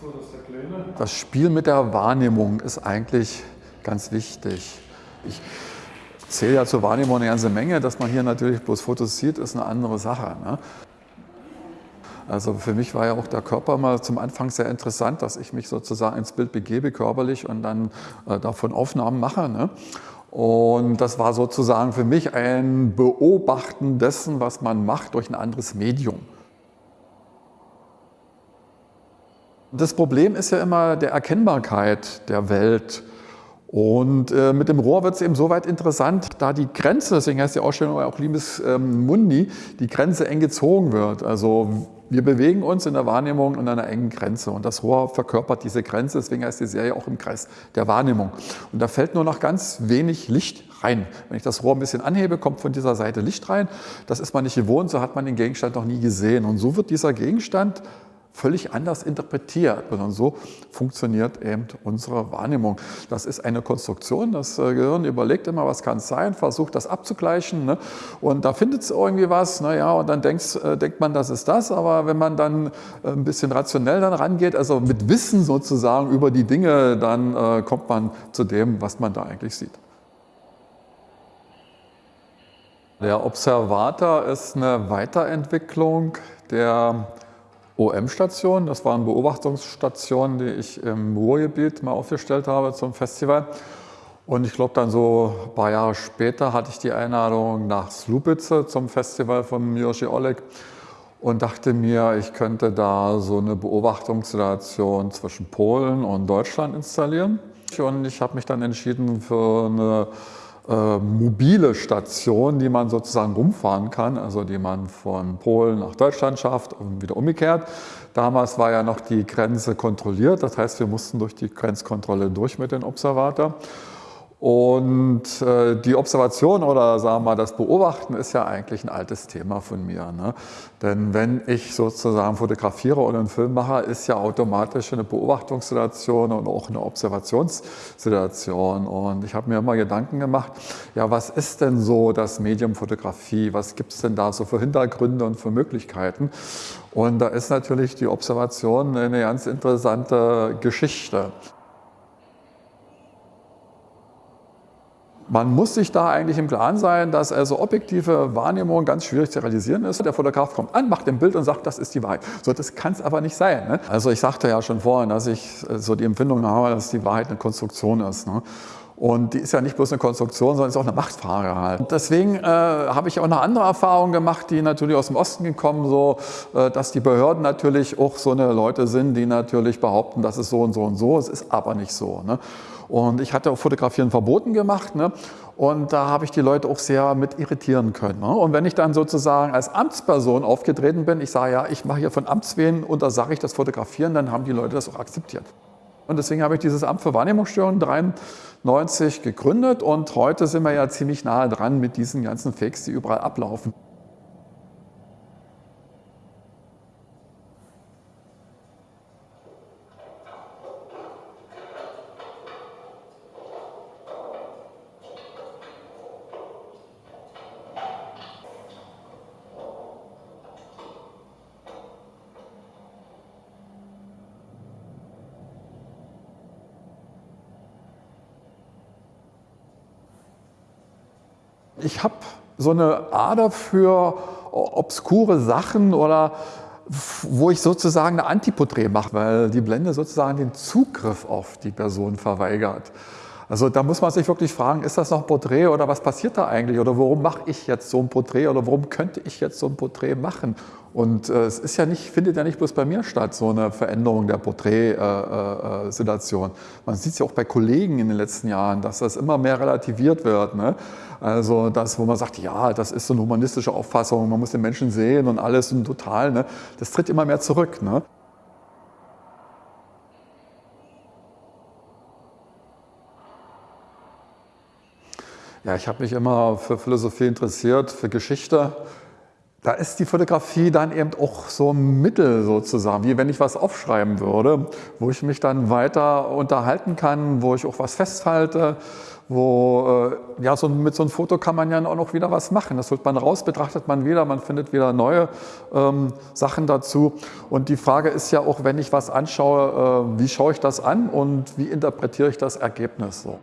Das, das Spiel mit der Wahrnehmung ist eigentlich ganz wichtig. Ich zähle ja zur Wahrnehmung eine ganze Menge. Dass man hier natürlich bloß Fotos sieht, ist eine andere Sache. Ne? Also für mich war ja auch der Körper mal zum Anfang sehr interessant, dass ich mich sozusagen ins Bild begebe körperlich und dann äh, davon Aufnahmen mache. Ne? Und das war sozusagen für mich ein Beobachten dessen, was man macht durch ein anderes Medium. Das Problem ist ja immer der Erkennbarkeit der Welt. Und äh, mit dem Rohr wird es eben soweit interessant, da die Grenze, deswegen heißt die Ausstellung auch Limes ähm, Mundi, die Grenze eng gezogen wird. Also wir bewegen uns in der Wahrnehmung an einer engen Grenze und das Rohr verkörpert diese Grenze, deswegen heißt die Serie auch im Kreis der Wahrnehmung. Und da fällt nur noch ganz wenig Licht rein. Wenn ich das Rohr ein bisschen anhebe, kommt von dieser Seite Licht rein. Das ist man nicht gewohnt, so hat man den Gegenstand noch nie gesehen. Und so wird dieser Gegenstand völlig anders interprtiert. Und so funktioniert eben unsere Wahrnehmung. Das ist eine Konstruktion. Das äh, Gehirn überlegt immer, was kann es sein, versucht das abzugleichen. Ne? Und da findet es irgendwie was. Naja, und dann denkst, äh, denkt man, das ist das. Aber wenn man dann äh, ein bisschen rationell dann rangeht, also mit Wissen sozusagen über die Dinge, dann äh, kommt man zu dem, was man da eigentlich sieht. Der Observator ist eine Weiterentwicklung der OM-Station. Das waren Beobachtungsstationen, die ich im Ruhrgebiet mal aufgestellt habe zum Festival. Und ich glaube dann so ein paar Jahre später hatte ich die Einladung nach Slubice zum Festival von Miroshi Oleg und dachte mir, ich könnte da so eine Beobachtungssituation zwischen Polen und Deutschland installieren. Und ich habe mich dann entschieden für eine äh, mobile Station, die man sozusagen rumfahren kann, also die man von Polen nach Deutschland schafft und wieder umgekehrt. Damals war ja noch die Grenze kontrolliert, das heißt, wir mussten durch die Grenzkontrolle durch mit dem Observator. Und äh, die Observation oder sagen wir mal das Beobachten ist ja eigentlich ein altes Thema von mir. Ne? Denn wenn ich sozusagen fotografiere oder einen Film mache, ist ja automatisch eine Beobachtungssituation und auch eine Observationssituation. Und ich habe mir immer Gedanken gemacht, ja was ist denn so das Medium Fotografie? Was gibt es denn da so für Hintergründe und für Möglichkeiten? Und da ist natürlich die Observation eine ganz interessante Geschichte. Man muss sich da eigentlich im Klaren sein, dass also objektive Wahrnehmung ganz schwierig zu realisieren ist. Der Fotograf kommt an, macht ein Bild und sagt, das ist die Wahrheit. So, das kann es aber nicht sein. Ne? Also ich sagte ja schon vorhin, dass ich äh, so die Empfindung habe, dass die Wahrheit eine Konstruktion ist. Ne? Und die ist ja nicht bloß eine Konstruktion, sondern ist auch eine Machtfrage halt. Und deswegen äh, habe ich auch eine andere Erfahrung gemacht, die natürlich aus dem Osten gekommen, so, äh, dass die Behörden natürlich auch so eine Leute sind, die natürlich behaupten, das ist so und so und so. Es ist aber nicht so. Ne? Und ich hatte auch Fotografieren verboten gemacht. Ne? Und da habe ich die Leute auch sehr mit irritieren können. Ne? Und wenn ich dann sozusagen als Amtsperson aufgetreten bin, ich sage ja, ich mache hier von Amtswehen und da sage ich das Fotografieren, dann haben die Leute das auch akzeptiert. Und deswegen habe ich dieses Amt für Wahrnehmungsstörungen 93 gegründet und heute sind wir ja ziemlich nahe dran mit diesen ganzen Fakes, die überall ablaufen. Ich habe so eine Ader für obskure Sachen oder wo ich sozusagen eine Antiporträt mache, weil die Blende sozusagen den Zugriff auf die Person verweigert. Also da muss man sich wirklich fragen, ist das noch ein Porträt oder was passiert da eigentlich oder warum mache ich jetzt so ein Porträt oder warum könnte ich jetzt so ein Porträt machen? Und äh, es ist ja nicht, findet ja nicht bloß bei mir statt, so eine Veränderung der Porträtsituation. Äh, äh, man sieht es ja auch bei Kollegen in den letzten Jahren, dass das immer mehr relativiert wird. Ne? Also das, wo man sagt, ja, das ist so eine humanistische Auffassung, man muss den Menschen sehen und alles und total, ne? das tritt immer mehr zurück. Ne? Ja, ich habe mich immer für Philosophie interessiert, für Geschichte. Da ist die Fotografie dann eben auch so ein Mittel sozusagen, wie wenn ich was aufschreiben würde, wo ich mich dann weiter unterhalten kann, wo ich auch was festhalte, wo, äh, ja, so, mit so einem Foto kann man ja auch noch wieder was machen. Das holt man raus, betrachtet man wieder, man findet wieder neue ähm, Sachen dazu. Und die Frage ist ja auch, wenn ich was anschaue, äh, wie schaue ich das an und wie interpretiere ich das Ergebnis so.